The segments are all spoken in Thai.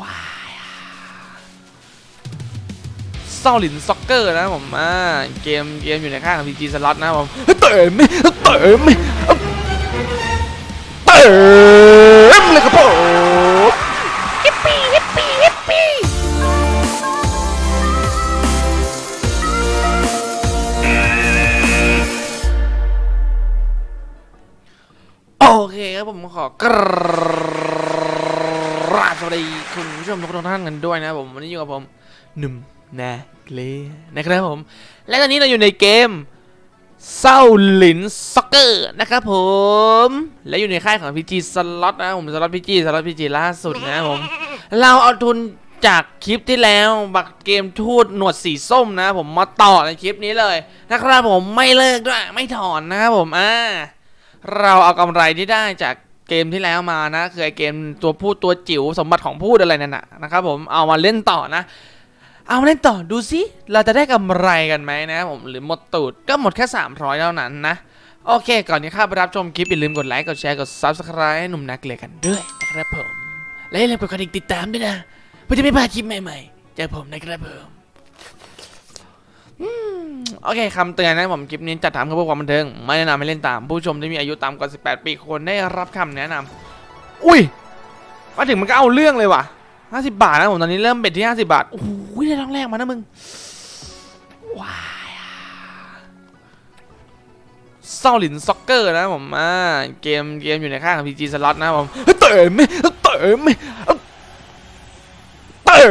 ว้าย Shaolin Soccer นะครับผมอ่าเกมเกมอยู่ในค่ายของ PG Slot นะครับผมเต๋มเต๋มเต๋มเลยครับผมฮิปปี้ฮิปปี้ฮิปปี้โอเคครับผมขอกร ราบสวัสดีคุณผู้ชมทุกท่านกันด้วยนะครับผมวันนี้อยู่กับผมหนุ่มนาเกลนะครับผม และตอนนี้เราอยู่ในเกมเศร้าหลินซ็อกเกอร์นะครับผม และอยู่ในค่ายของ PG Slot นะครับผมสล็อต PG สล็อต PG ล่าสุดนะครับผม เราเอาทุนจากคลิปที่แล้วบักเกมทูดหนวดสีส้มนะ ผมมาต่อในคลิปนี้เลยนะครับผมไม่เลิกด้วยไม่ถอนนะครับผมอ่าเราเอากำไรที่ได้จาก เกมที่แล้วมานะคือไอเกมตัวพูดตัวจิ๋วสมบัติของพูดอะไรนั่นนะนะครับผมเอามาเล่นต่อนะ เอามาเล่นต่อดูสิเราจะได้กำไรกันไหมนะผมหรือหมดตูดก็หมดแค่ 300เท่านั้นนะ โอเค ก่อนที่เข้าไปรับชมคลิปอย่าลืมกดไลค์กดแชร์กด Subscribe ให้หนุ่มนักเรียกันด้วยนะครับผมและอย่าลืมกดกระดิ่งติดตามด้วยนะเพื่อจะไม่พลาดคลิปใหม่ๆจากผมนะครับผม โอเคคำเตือนนะผมคลิปนี้จัดทำเพื่อความบันเทิง ไม่แนะนำให้เล่นตาม ผู้ชมที่มีอายุต่ำกว่า 18 ปีควรได้รับคำแนะนำอุ้ย มาถึงมันก็เอาเรื่องเลยว่ะ 50 บาทนะผมตอนนี้เริ่ม bet ที่ 50 บาท โอ้โหได้ท้องแรกมานะมึง ว้าย Shaolin Soccer นะผมอ่าเกมเกมอยู่ในค่ายของ PG Slot นะครับผมเต๋มเต๋มเต๋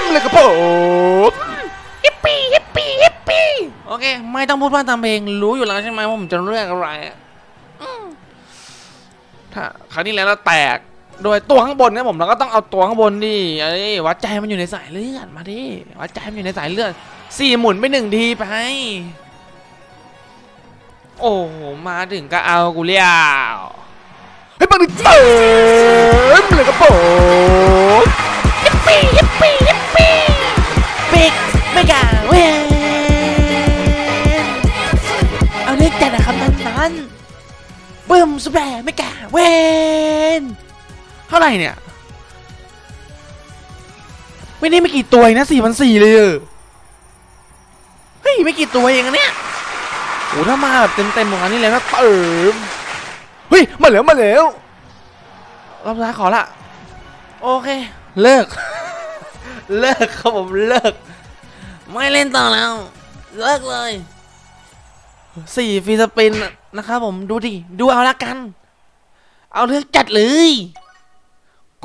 มเลยครับผม ไม่ต้องพูดว่าตามเพลงรู้อยู่แล้วใช่ไหมว่าผมจะเลือกอะไรถ้าครั้งนี้แล้วเราแตกโดยตัวข้างบนนะผมเราก็ต้องเอาตัวข้างบนดิเอ้วัดใจมันอยู่ในสายเลือดมาดิวัดใจมันอยู่ในสายเลือดสี่หมุนไปหนึ่งทีไป โอ้โหมาถึงก็เอากูเลี้ยวเฮ้ยปังดิเติม นั้นนั้นบึ้มสุดแรงไม่กล้าเวนเท่าไหร่เนี่ย ไม่ได้ไม่กี่ตัวนะสี่พันสี่เลยเออเฮ้ยไม่กี่ตัวเองอะเนี่ยโอ้ถ้ามาแบบเต็มเต็มๆของอันนี้เลยนะเติมเฮ้ยมาแล้วมาแล้วรอบสุดท้ายขอละโอเค เลิก เลิกครับผมเลิก ไม่เล่นต่อแล้ว เลิกเลย สี่ free spin นะครับผมดูดิ ดูเอาละกัน เอาเลือกจัดเลย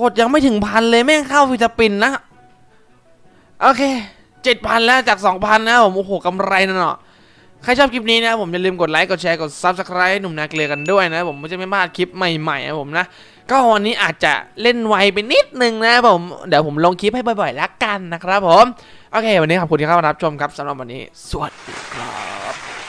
กดยังไม่ถึงพันเลยแม่งเข้า free spin นะ โอเคเจ็ดพันแล้วจากสองพันนะผมโอ้โหกำไรนะเนาะใครชอบคลิปนี้นะผมอย่าลืมกดไลค์กดแชร์กด Subscribe หนุ่มนาเกลือกันด้วยนะ ผมไม่จะไม่พลาดคลิปใหม่ๆนะผมนะ ก็วันนี้อาจจะเล่นไวไปนิดนึงนะผมเดี๋ยวผมลงคลิปให้บ่อยๆล้วกันนะครับผม โอเค วันนี้ขอบคุณที่เข้ามารับชมครับสำหรับวันนี้ สวัสดีครับ